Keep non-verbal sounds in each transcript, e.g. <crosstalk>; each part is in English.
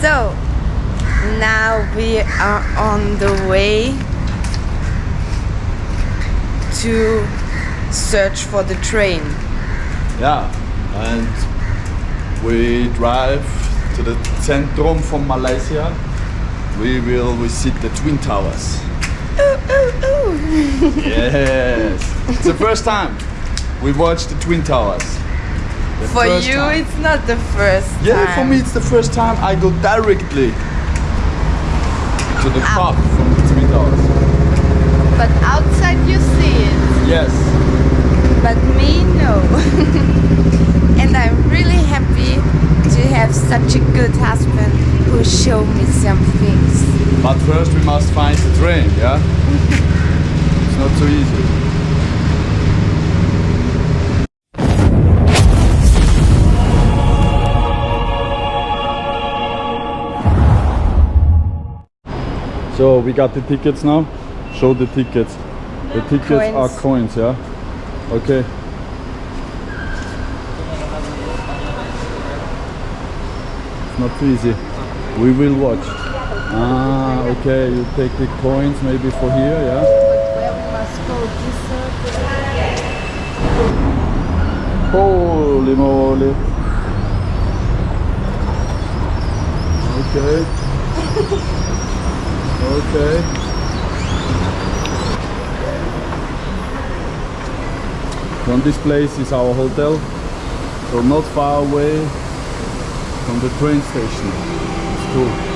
So now we are on the way to search for the train. Yeah, and we drive to the Centrum from Malaysia. We will visit the Twin Towers. Ooh, ooh, ooh. Yes, it's the first time we watched the Twin Towers. The For you, time. it's not the first Yeah, time. for me it's the first time I go directly to the top from the Twin Towers. But outside you see it. Yes. but me no <laughs> and i'm really happy to have such a good husband who showed me some things But first we must find the train, yeah? <laughs> it's not so easy. So we got the tickets now. Show the tickets. The tickets are Coins. coins, yeah? Okay. It's not too easy. We will watch. Ah, okay. You take the coins maybe for here, yeah? where we must go Holy moly. Okay. <laughs> okay. From this place is our hotel. So not far away from the train station. It's cool.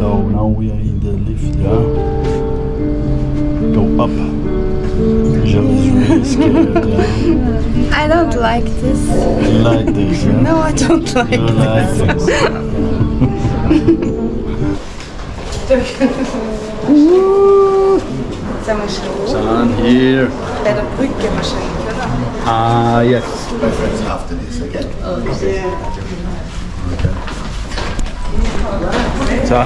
So now we are in the lift, yeah? Go up. Really <laughs> scared, yeah? I don't like this. You like this, yeah? No, I don't like you this. Sen like here. Bij de brücke waarschijnlijk, Ah, yes. After this again. Okay. Oh, yeah. Okay. So,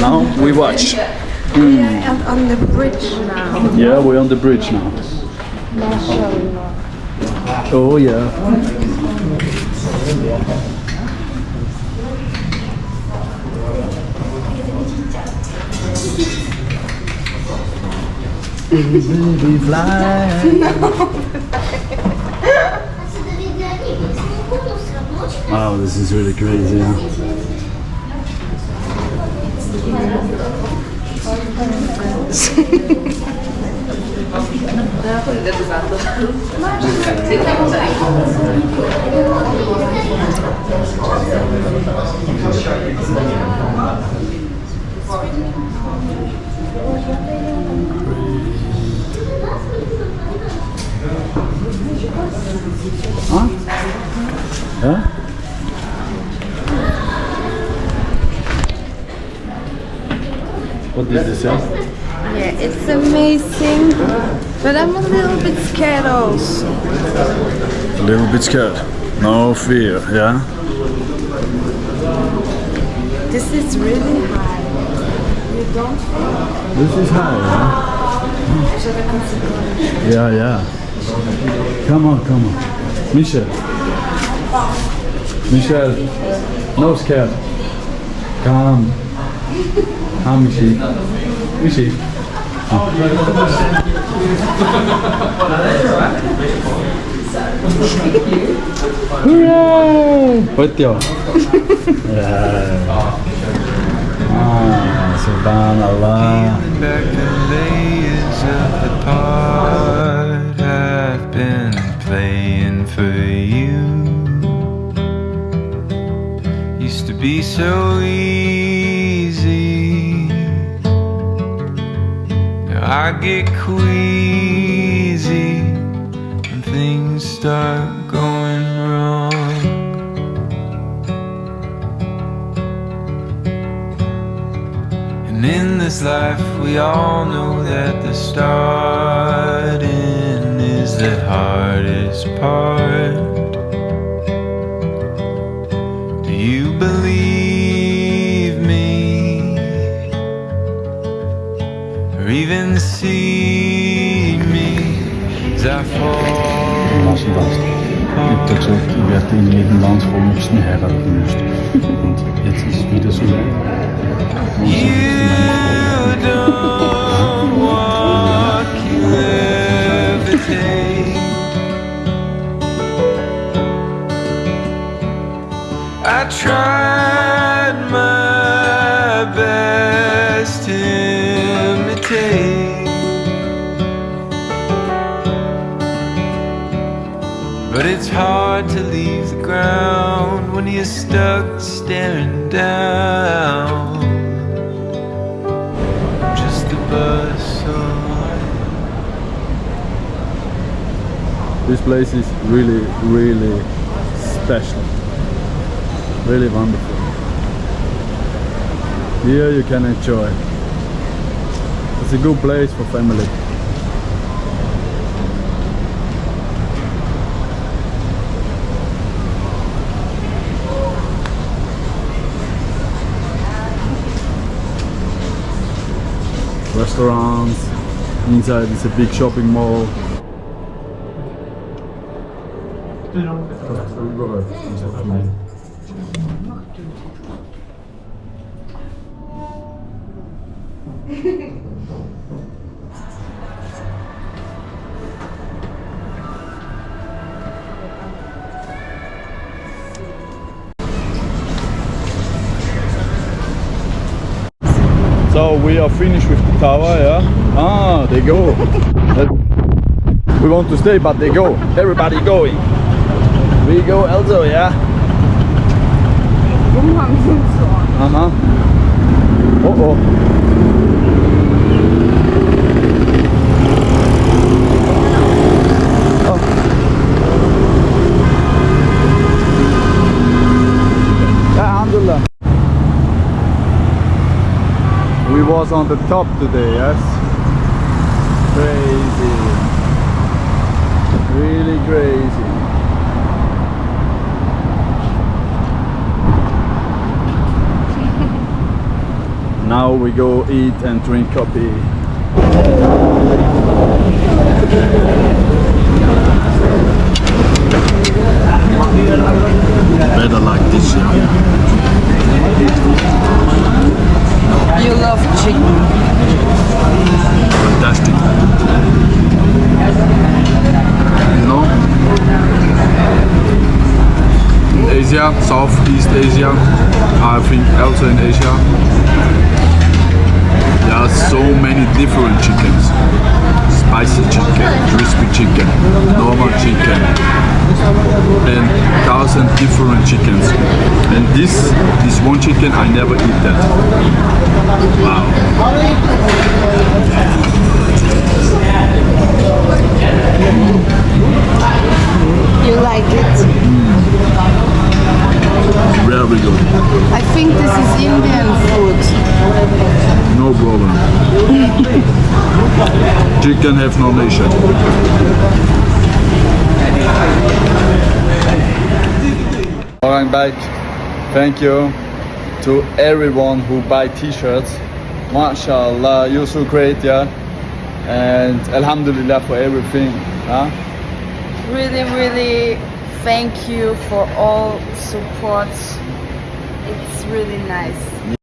now we watch. Yeah, and on the bridge now. Yeah, we're on the bridge now. Oh yeah. Baby <laughs> fly. Wow, this is really crazy. Yeah. What is this? Yeah? Yeah, it's amazing. But I'm a little bit scared also. A little bit scared. No fear, yeah? This is really high. You don't feel This is high, yeah? Yeah, yeah. Come on, come on. Michel. Michel. No scared. Come. Come, Michi. Michi. Hooray! Otio. ah, subhanallah. Queasy when things start going wrong. And in this life, we all know that the starting is the hardest part. Do you believe even see me as I fall? Massenlast. TikTok werd in Nederland gewoon nog sneller genutzt. Want het is wieder so You don't walk, you levitate. I tried stuck staring down. Just a bus. This place is really, really special. Really wonderful. Here you can enjoy. It's a good place for family. Restaurants, inside is a big shopping mall. <laughs> we are finished with the tower, yeah? Ah, they go. We want to stay, but they go. Everybody going. We go also, yeah? Umhang sind so. Uh-huh. Uh-oh. Was on the top today, yes? Crazy. Really crazy. Now we go eat and drink coffee. Southeast Asia, I think also in Asia, there are so many different chickens. Spicy chicken, crispy chicken, normal chicken, and thousand different chickens. And this, this one chicken, I never eat that. Wow. You like it? Very good. I think this is Indian food. No problem. Chicken have no nation. Alright, back. Thank you to everyone who buy t-shirts. MashaAllah, you're so great, yeah. And Alhamdulillah for everything. Huh? Really, really thank you for all support. It's really nice.